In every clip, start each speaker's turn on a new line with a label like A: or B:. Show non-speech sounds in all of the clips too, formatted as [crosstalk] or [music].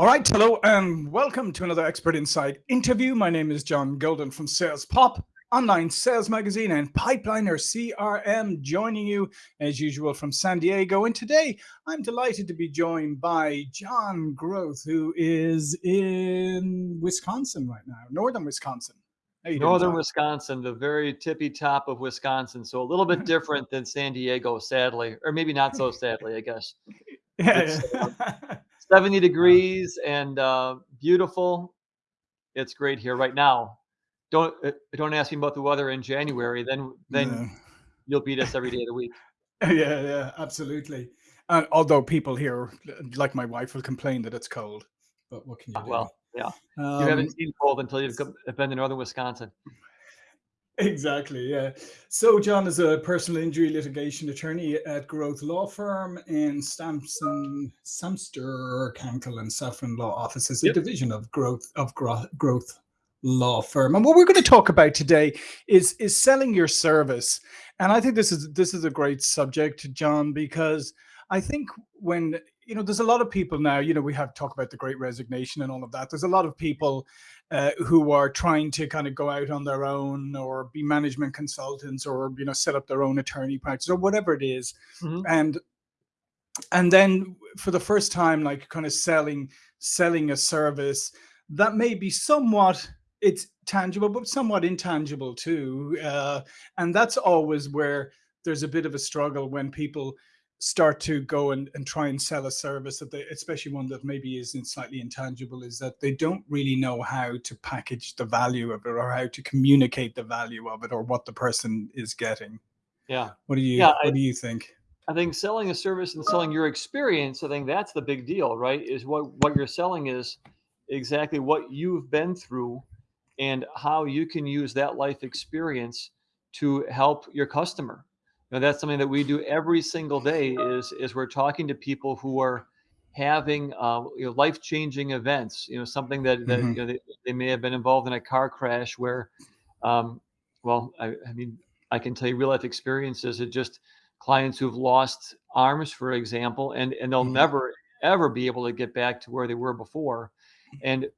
A: All right, hello and welcome to another Expert Insight interview. My name is John Golden from Sales Pop, online sales magazine and Pipeliner CRM, joining you as usual from San Diego. And today I'm delighted to be joined by John Groth, who is in Wisconsin right now, northern Wisconsin.
B: Northern Wisconsin, the very tippy top of Wisconsin. So a little bit [laughs] different than San Diego, sadly, or maybe not so sadly, I guess. [laughs]
A: Yeah. [laughs]
B: Uh, 70 degrees and uh, beautiful. It's great here right now. Don't uh, don't ask me about the weather in January. Then then
A: Yeah.
B: you'll beat us every day of the week. [laughs]
A: yeah, yeah, absolutely. And although people here, like my wife, will complain that it's cold, but what can you do?
B: Well, yeah, you
A: Um,
B: haven't seen cold until you've been to northern Wisconsin.
A: Exactly, yeah. So John is a personal injury litigation attorney at Groth Law Firm in Stamson, Samster, Konkel, and Safran Law Offices, a
B: Yep.
A: division of Groth of Gro- Groth Law Firm. And what we're going to talk about today is is selling your service. And I think this is this is a great subject, John, because I think when you know there's a lot of people now, you know, we have talk about the great resignation and all of that. There's a lot of people uh, who are trying to kind of go out on their own or be management consultants or you know set up their own attorney practice or whatever it is
B: Mhm.
A: and and then for the first time like kind of selling selling a service that may be somewhat it's tangible but somewhat intangible too uh, and that's always where there's a bit of a struggle when people start to go and, and try and sell a service that they especially one that maybe isn't slightly intangible is that they don't really know how to package the value of it or how to communicate the value of it or what the person is getting
B: Yeah,
A: what do you
B: Yeah, I-
A: what do you think
B: I think selling a service and selling your experience, I think that's the big deal, right? Is what what you're selling is exactly what you've been through and how you can use that life experience to help your customer. You know, that's something that we do every single day is is we're talking to people who are having uh, you know, life-changing events, you know, something that, that
A: Mhm.
B: you know, they, they may have been involved in a car crash where um, well, I, I mean, I can tell you real life experiences. It just clients who've lost arms, for example, and and they'll
A: Mhm.
B: never ever be able to get back to where they were before. And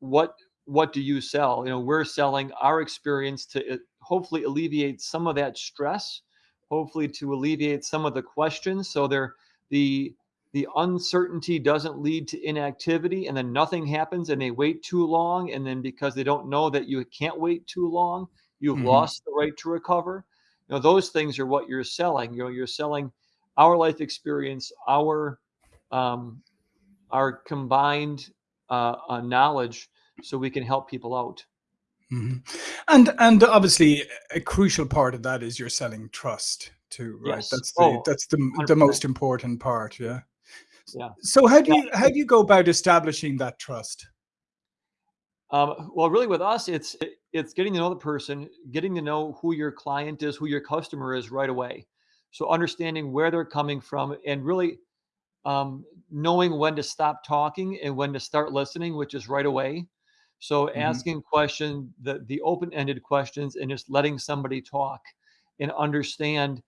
B: what what do you sell? You know, we're selling our experience to uh, hopefully alleviate some of that stress, hopefully to alleviate some of the questions. So they're the the uncertainty doesn't lead to inactivity and then nothing happens and they wait too long and then because they don't know that you can't wait too long you've
A: Mhm.
B: lost the right to recover you know those things are what you're selling you know you're selling our life experience our um, our combined uh, uh, knowledge so we can help people out
A: Mhm. And and obviously a crucial part of that is you're selling trust too, right?
B: yes
A: That's the
B: oh
A: that's the the
B: 100%
A: most important part, yeah.
B: yeah
A: So how do
B: yeah
A: you how do you go about establishing that trust?
B: Um, well, really, with us, it's it- it's getting to know the person, getting to know who your client is, who your customer is right away. So understanding where they're coming from, and really um, knowing when to stop talking and when to start listening, which is right away. So
A: Mhm,
B: asking question the the open-ended questions and just letting somebody talk and understand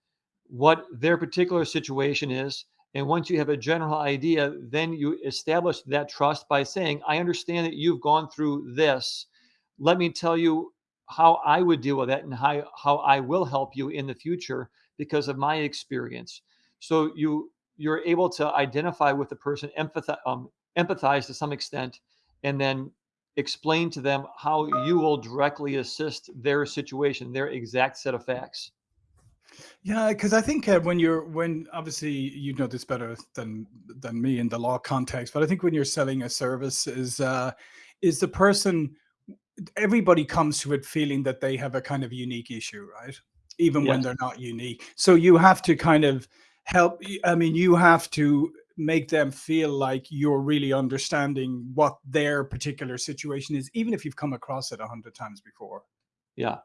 B: what their particular situation is. And once you have a general idea, then you establish that trust by saying, I understand that you've gone through this. Let me tell you how I would deal with that and how, how I will help you in the future because of my experience. So you you're able to identify with the person, empathize, um, empathize to some extent, and then explain to them how you will directly assist their situation, their exact set of facts.
A: Yeah, because I think uh, when you're when obviously you know this better than than me in the law context, but I think when you're selling a service is uh is the person everybody comes to it feeling that they have a kind of unique issue, right? Even when they're not unique. So you have to kind of help. I mean, you have to make them feel like you're really understanding what their particular situation is, even if you've come across it a hundred times before.
B: Yeah.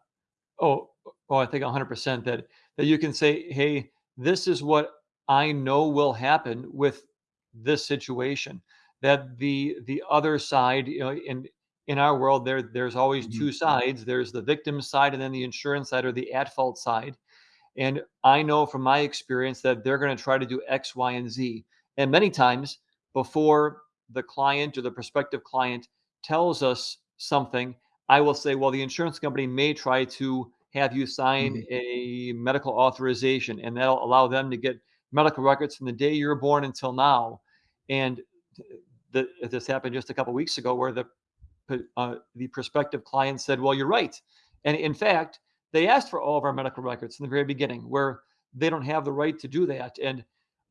B: Oh, oh, I think 100% that that you can say, "Hey, this is what I know will happen with this situation." That the the other side, you know, in in our world, there there's always
A: Mhm,
B: two sides. There's the victim side and then the insurance side or the at fault side. And I know from my experience that they're going to try to do X, Y, and Z. And many times before the client or the prospective client tells us something, I will say, well, the insurance company may try to have you sign
A: Mhm.
B: a medical authorization, and that'll allow them to get medical records from the day you were born until now. And the, this happened just a couple weeks ago, where the uh, the prospective client said, "Well, you're right," and in fact, they asked for all of our medical records in the very beginning, where they don't have the right to do that, and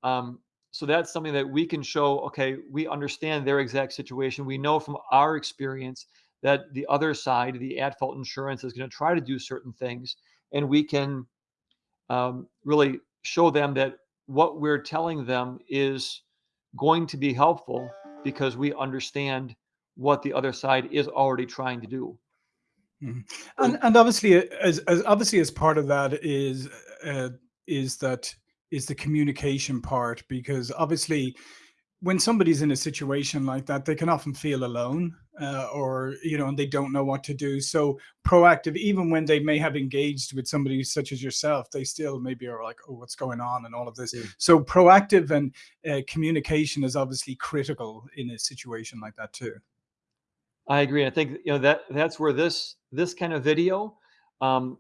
B: um, so that's something that we can show. Okay, we understand their exact situation. We know from our experience that the other side, the at fault insurance, is going to try to do certain things, and we can um, really show them that what we're telling them is going to be helpful because we understand what the other side is already trying to do.
A: Mhm. And and obviously, as, as obviously as part of that is uh, is that is the communication part because obviously when somebody's in a situation like that, they can often feel alone, uh, or you know, and they don't know what to do. So proactive, even when they may have engaged with somebody such as yourself, they still maybe are like, "Oh, what's going on?" and all of this.
B: Yeah.
A: So proactive and uh, communication is obviously critical in a situation like that too.
B: I agree. I think you know that that's where this this kind of video, um,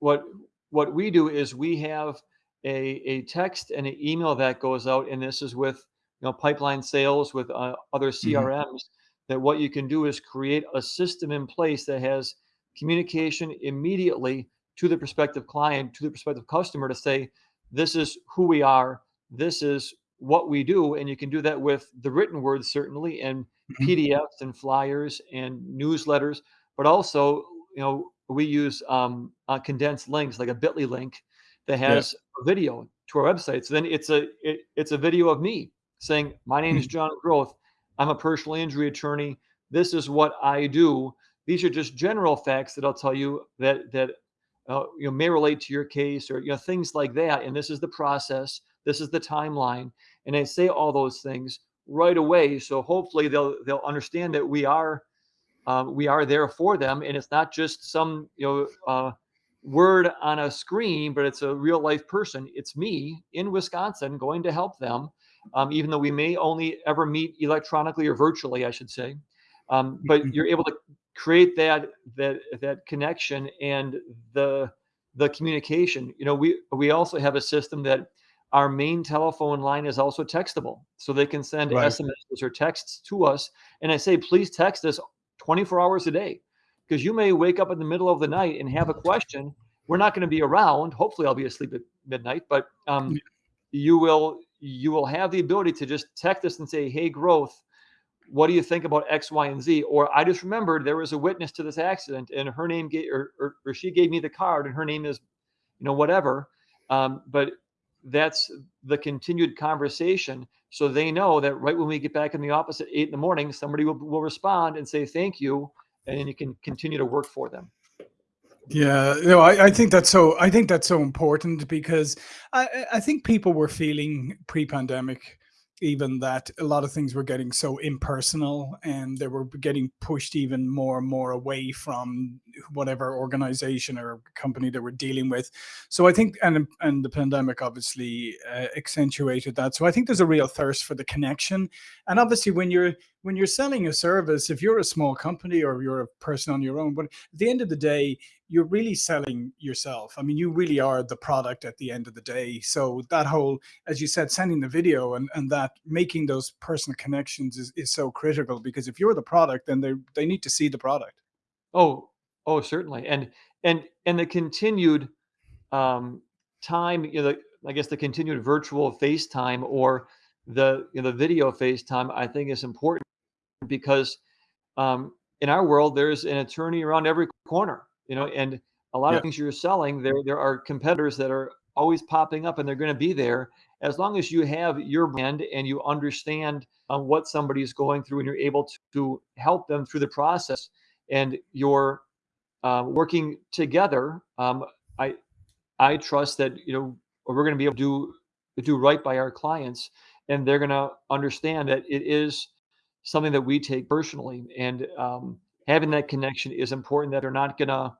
B: what what we do is we have a a text and an email that goes out, and this is with you know pipeline sales with uh, other CRMs. That what you can do is create a system in place that has communication immediately to the prospective client, to the prospective customer, to say, "This is who we are. This is what we do," and you can do that with the written words certainly and
A: hmm
B: PDFs and flyers and newsletters, but also, you know, we use um, uh, condensed links like a Bitly link that
A: Yeah.
B: has a video to our website. So then it's a it, it's a video of me saying, "My name is
A: Mhm.
B: John Groth. I'm a personal injury attorney. This is what I do. These are just general facts that I'll tell you that that uh, you know may relate to your case or you know things like that. And this is the process. This is the timeline. And I say all those things right away. So hopefully they'll they'll understand that we are um, we are there for them, and it's not just some you know uh, word on a screen, but it's a real life person. It's me in Wisconsin going to help them, um, even though we may only ever meet electronically or virtually, I should say. Um, but
A: Mhm.
B: you're able to create that that that connection and the the communication. You know, we we also have a system that our main telephone line is also textable, so they can send
A: Right.
B: SMSs or texts to us. And I say, please text us 24 hours a day because you may wake up in the middle of the night and have a question. We're not going to be around. Hopefully, I'll be asleep at midnight, but um, you will you will have the ability to just text us and say, "Hey, Groth, what do you think about X, Y, and Z?" Or I just remembered there was a witness to this accident, and her name gave or, or, or she gave me the card, and her name is you know whatever. Um, but that's the continued conversation so they know that right when we get back in the office at eight in the morning somebody will, will respond and say thank you and you can continue to work for them
A: Yeah, no, I, I think that's so. I think that's so important because I I think people were feeling pre-pandemic, even that a lot of things were getting so impersonal, and they were getting pushed even more and more away from whatever organization or company they were dealing with. So I think, and and the pandemic obviously uh, accentuated that. So I think there's a real thirst for the connection, and obviously when you're when you're selling a service, if you're a small company or you're a person on your own, but at the end of the day you're really selling yourself. I mean, you really are the product at the end of the day. So that whole, as you said, sending the video and, and that making those personal connections is, is so critical because if you're the product, then they they need to see the product.
B: oh oh certainly and and and the continued um time you know the, i guess the continued virtual facetime or the you know the video facetime i think is important because um, in our world, there's an attorney around every corner, you know, and a lot of things you're selling, there there are competitors that are always popping up, and they're going to be there as long as you have your brand and you understand um, what somebody's going through, and you're able to, to help them through the process, and you're uh, working together. Um, I I trust that you know we're going to be able to do do right by our clients, and they're going to understand that it is something that we take personally, and um, having that connection is important. That they're not going to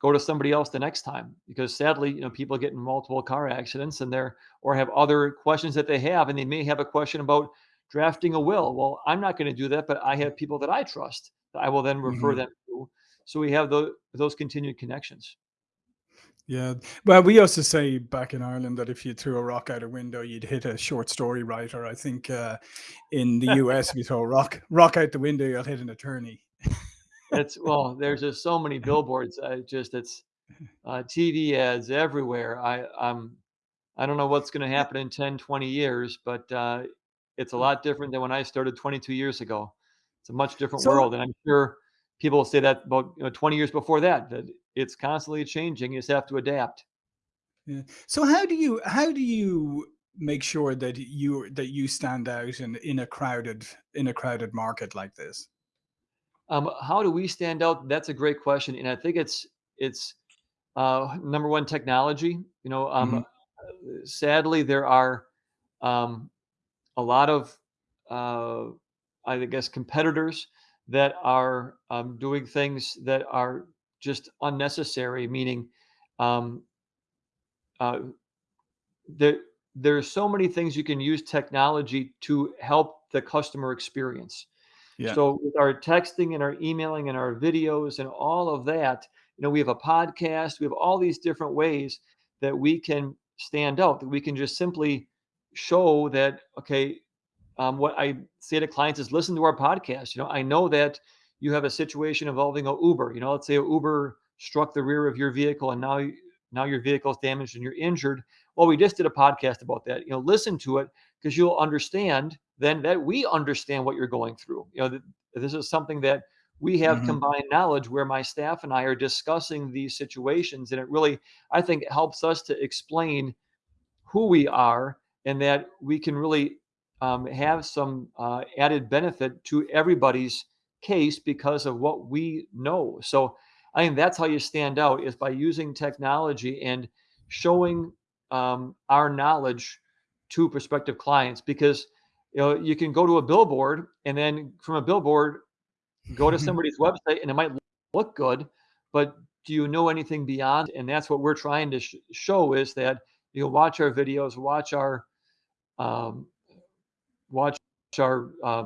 B: go to somebody else the next time because sadly, you know, people get in multiple car accidents and they're or have other questions that they have, and they may have a question about drafting a will. Well, I'm not going to do that, but I have people that I trust that I will then refer
A: hmm
B: them to. So we have those those continued connections.
A: Yeah. Well, we used to say back in Ireland that if you threw a rock out a window, you'd hit a short story writer. I think uh, in the US, if you throw a rock rock out the window, you'll hit an attorney.
B: It's well, there's just so many billboards. I just it's uh, TV ads everywhere. I I'm I don't know what's going to happen in 10, 20 years, but uh, it's a lot different than when I started 22 years ago. It's a much different
A: So
B: world, and I'm sure people will say that about you know 20 years before that. That it's constantly changing. You just have to adapt.
A: Yeah. So how do you how do you make sure that you that you stand out in in a crowded in a crowded market like this?
B: Um, how do we stand out? That's a great question, and I think it's it's uh, number one technology. You know, um,
A: hmm
B: sadly there are um, a lot of uh, I guess competitors that are um, doing things that are just unnecessary. Meaning, um, uh, there are so many things you can use technology to help the customer experience.
A: Yeah.
B: So with our texting and our emailing and our videos and all of that, you know, we have a podcast, we have all these different ways that we can stand out, that we can just simply show that, okay, um, what I say to clients is listen to our podcast. You know, I know that you have a situation involving a Uber. You know, let's say a Uber struck the rear of your vehicle and now you- now your vehicle is damaged and you're injured. Well, we just did a podcast about that. You know, listen to it because you'll understand then that we understand what you're going through. You know, that this is something that we have
A: hmm
B: combined knowledge where my staff and I are discussing these situations, and it really, I think, helps us to explain who we are and that we can really um, have some uh, added benefit to everybody's case because of what we know. So I think that's how you stand out is by using technology and showing um, our knowledge to prospective clients because you know you can go to a billboard and then from a billboard go to [laughs] somebody's website and it might look good but do you know anything beyond? And that's what we're trying to sh- show is that you know watch our videos watch our um, watch our uh,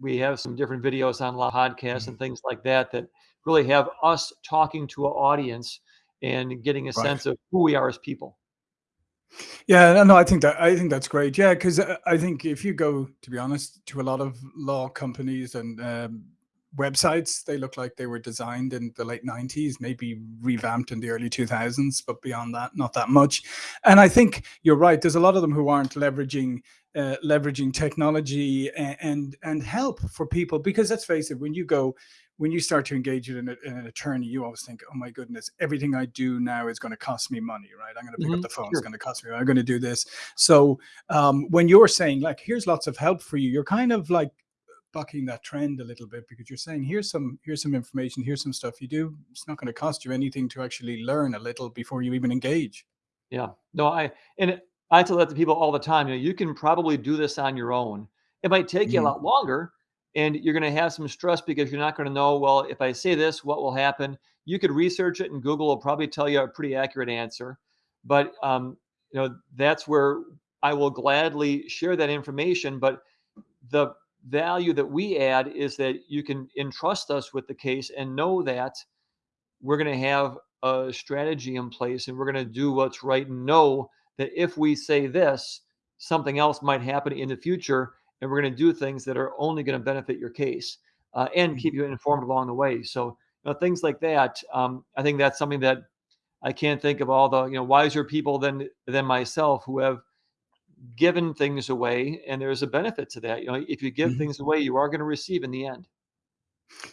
B: we have some different videos on live podcasts and things like that that really have us talking to an audience and getting a
A: Right.
B: sense of who we are as people
A: Yeah, no, I think that I think that's great. Yeah, because I think if you go, to be honest, to a lot of law companies and um, websites, they look like they were designed in the late '90s, maybe revamped in the early 2000s, but beyond that, not that much. And I think you're right. There's a lot of them who aren't leveraging uh, leveraging technology and, and and help for people because let's face it, when you go when you start to engage in an, in an attorney, you always think, oh my goodness, everything I do now is going to cost me money, right? I'm going to pick up
B: hmm
A: the phone, it's going to cost me, I'm going to do this. So um, when you're saying, like, here's lots of help for you, you're kind of like bucking that trend a little bit because you're saying, here's some, here's some information, here's some stuff you do. It's not going to cost you anything to actually learn a little before you even engage.
B: Yeah. No, I and I tell that to people all the time. You know, you can probably do this on your own. It might take you a
A: hmm
B: lot longer, and you're going to have some stress because you're not going to know. Well, if I say this, what will happen? You could research it, and Google will probably tell you a pretty accurate answer. But um, you know, that's where I will gladly share that information. But the value that we add is that you can entrust us with the case and know that we're going to have a strategy in place and we're going to do what's right and know that if we say this, something else might happen in the future. And we're going to do things that are only going to benefit your case uh, and keep you informed along the way. So, you know, things like that. Um, I think that's something that I can't think of all the you know wiser people than than myself who have given things away, and there's a benefit to that. You know, if you give
A: hmm
B: things away, you are going to receive in the end.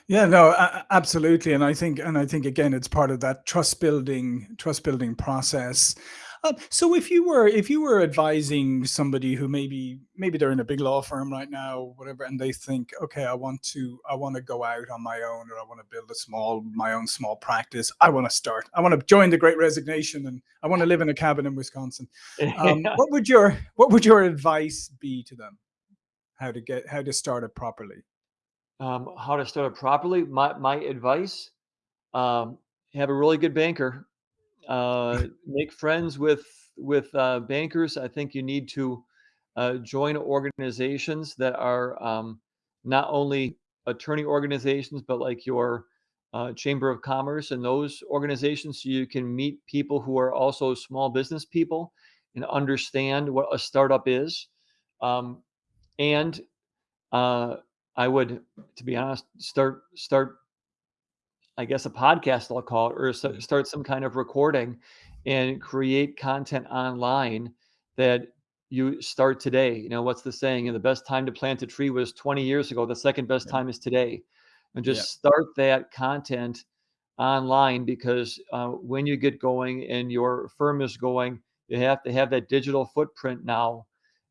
A: Yeah, no, absolutely, and I think, and I think again, it's part of that trust building, trust building process. Uh, so, if you were, if you were advising somebody who maybe, maybe they're in a big law firm right now, whatever, and they think, okay, I want to, I want to go out on my own, or I want to build a small, my own small practice. I want to start. I want to join the Great Resignation, and I want to live in a cabin in Wisconsin. Um, [laughs] what would your, what would your advice be to them? How to get, how to start it properly?
B: um, how to start it properly? My my advice: um, have a really good banker. Uh, make friends with with uh, bankers. I think you need to uh, join organizations that are um, not only attorney organizations, but like your uh, Chamber of Commerce and those organizations so you can meet people who are also small business people and understand what a startup is. Um, and uh, I would, to be honest, start start I guess a podcast I'll call it, or start some kind of recording and create content online that you start today. You know, what's the saying? And the best time to plant a tree was 20 years ago. The second best time is today. And just yeah. start that content online because uh, when you get going and your firm is going, you have to have that digital footprint now.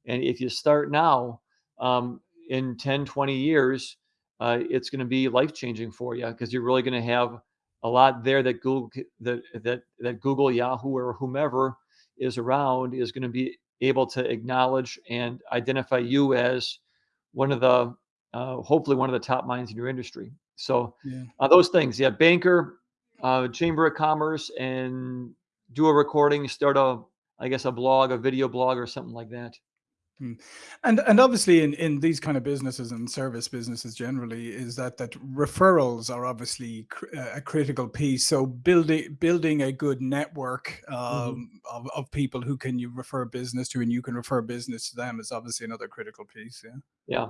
B: And if you start now, um, in 10, 20 years, uh, it's going to be life changing for you because you're really going to have a lot there that Google that that that Google, Yahoo, or whomever is around is going to be able to acknowledge and identify you as one of the uh, hopefully one of the top minds in your industry. So yeah. uh, those things, yeah, banker, uh, chamber of commerce, and do a recording, start a I guess a blog, a video blog, or something like that.
A: Hmm. And and obviously in in these kind of businesses and service businesses generally is that that referrals are obviously cr a critical piece. So building building a good network mm-hmm. um, mm -hmm. of, of people who can you refer business to and you can refer business to them is obviously another critical piece. Yeah.
B: Yeah.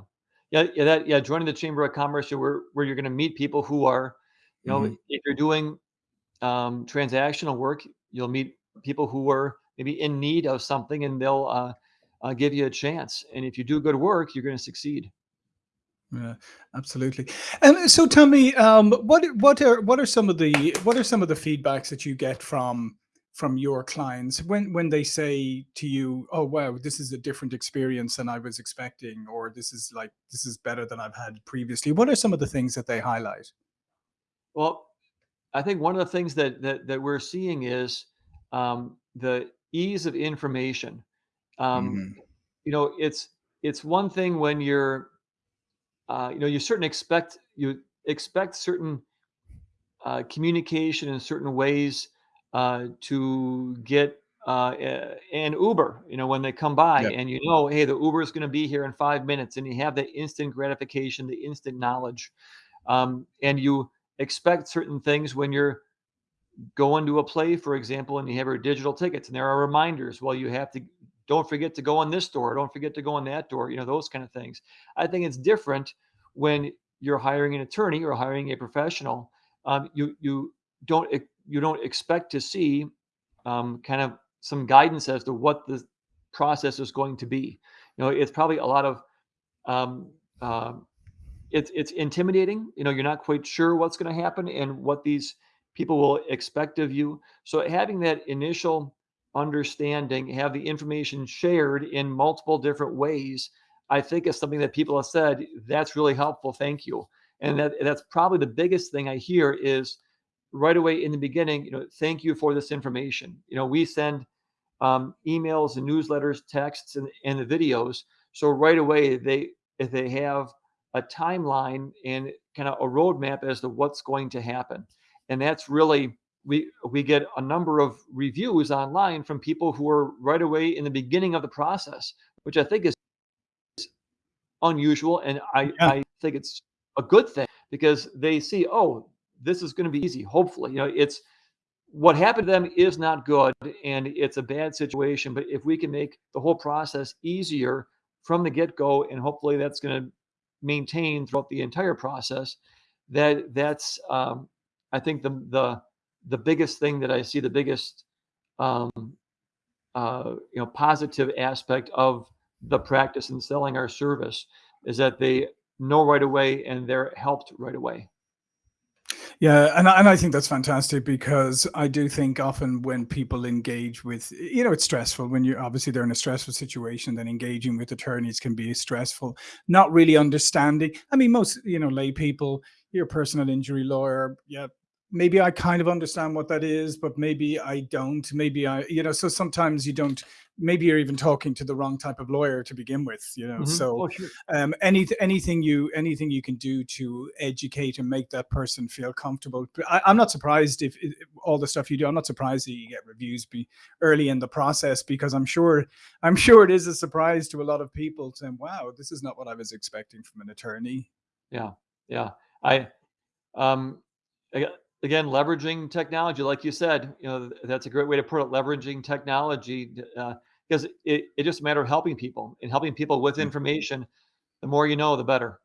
B: Yeah. Yeah. That, yeah. Joining the Chamber of Commerce where, where you're going to meet people who are, you know, mm -hmm. if you're doing um, transactional work, you'll meet people who are maybe in need of something and they'll, uh, uh, give you a chance. And if you do good work, you're going to succeed.
A: Yeah, absolutely. And so tell me, um, what what are what are some of the what are some of the feedbacks that you get from from your clients when when they say to you, "Oh wow, this is a different experience than I was expecting," or "This is like this is better than I've had previously." What are some of the things that they highlight?
B: Well, I think one of the things that that, that we're seeing is um, the ease of information. Um, mm-hmm. You know, it's it's one thing when you're, uh, you know, you certain expect you expect certain uh, communication in certain ways uh, to get uh, an Uber. You know, when they come by, yep. and you know, hey, the Uber is going to be here in five minutes, and you have the instant gratification, the instant knowledge, um, and you expect certain things when you're going to a play, for example, and you have your digital tickets, and there are reminders. Well, you have to don't forget to go on this door don't forget to go on that door you know those kind of things. I think it's different when you're hiring an attorney or hiring a professional um, you you don't you don't expect to see um, kind of some guidance as to what the process is going to be. You know it's probably a lot of um, uh, it's it's intimidating you know you're not quite sure what's going to happen and what these people will expect of you. So having that initial understanding, have the information shared in multiple different ways, I think is something that people have said, that's really helpful. Thank you. And that that's probably the biggest thing I hear is right away in the beginning, you know, thank you for this information. You know, we send um, emails and newsletters, texts, and, and the videos. So right away, they if they have a timeline and kind of a roadmap as to what's going to happen. And that's really we we get a number of reviews online from people who are right away in the beginning of the process, which I think is unusual, and I yeah. I think it's a good thing because they see, oh, this is going to be easy. Hopefully, you know, it's what happened to them is not good, and it's a bad situation. But if we can make the whole process easier from the get go, and hopefully that's going to maintain throughout the entire process, that that's um, I think the the the biggest thing that I see, the biggest, um, uh, you know, positive aspect of the practice and selling our service is that they know right away and they're helped right away.
A: Yeah, and and I think that's fantastic because I do think often when people engage with, you know, it's stressful when you're obviously they're in a stressful situation. Then engaging with attorneys can be stressful. Not really understanding. I mean, most you know lay people, you're a personal injury lawyer. Yeah, maybe I kind of understand what that is, but maybe I don't. Maybe I, you know, so sometimes you don't, maybe you're even talking to the wrong type of lawyer to begin with, you know.
B: hmm
A: So
B: Oh, sure.
A: um any anything you anything you can do to educate and make that person feel comfortable. I, I'm not surprised if, if all the stuff you do, I'm not surprised that you get reviews be early in the process because I'm sure I'm sure it is a surprise to a lot of people saying, wow, this is not what I was expecting from an attorney.
B: Yeah. Yeah. I, um, aga- again, leveraging technology, like you said, you know, that's a great way to put it. Leveraging technology, uh, because it, it just a matter of helping people and helping people with information. The more you know, the better.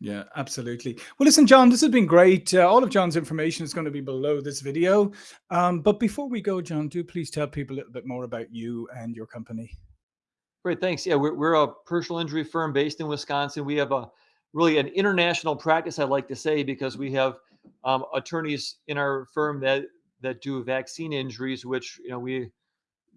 A: Yeah, absolutely. Well, listen, John, this has been great. Uh, all of John's information is going to be below this video. Um, but before we go, John, do please tell people a little bit more about you and your company.
B: Great, thanks. Yeah, we're, we're a personal injury firm based in Wisconsin. We have a really an international practice, I'd like to say, because we have um, attorneys in our firm that that do vaccine injuries, which you know we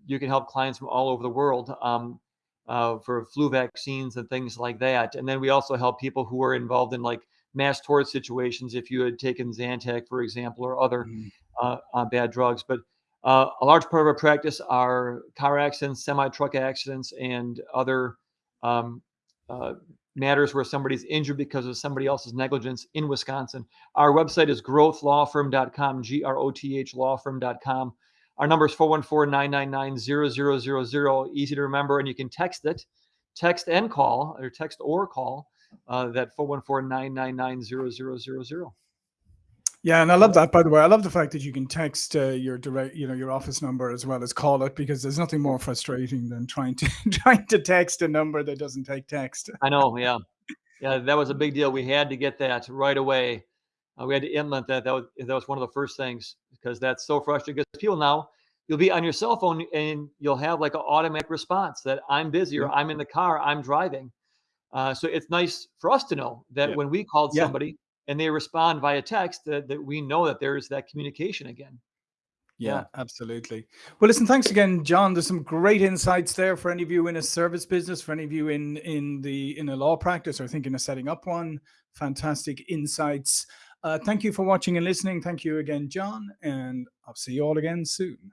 B: you can help clients from all over the world um, uh, for flu vaccines and things like that. And then we also help people who are involved in like mass tort situations. If you had taken Zantac, for example, or other
A: Mhm.
B: uh, uh, bad drugs. But uh, a large part of our practice are car accidents, semi truck accidents, and other um, uh, matters where somebody's injured because of somebody else's negligence in Wisconsin. Our website is grothlawfirm.com, G R O T H lawfirm.com. Our number is 414 999 0000. Easy to remember, and you can text it, text and call, or text or call uh, that 414 999 0000.
A: Yeah, and I love that. By the way, I love the fact that you can text uh, your direct, you know, your office number as well as call it because there's nothing more frustrating than trying to [laughs] trying to text a number that doesn't take text.
B: I know, [laughs] yeah. Yeah, that was a big deal. We had to get that right away. Uh, we had to implement that. That was that was one of the first things because that's so frustrating. Because people now, you'll be on your cell phone and you'll have like an automatic response that I'm busy or I'm in the car, I'm driving. Uh, so it's nice for us to know that
A: yeah,
B: when we called
A: yeah.
B: somebody and they respond via text, that, that we know that there's that communication again.
A: Yeah,
B: Yeah.
A: absolutely. Well, listen, thanks again, John. There's some great insights there for any of you in a service business, for any of you in in the in a law practice or thinking of setting up one. Fantastic insights. Uh, thank you for watching and listening. Thank you again, John, and I'll see you all again soon.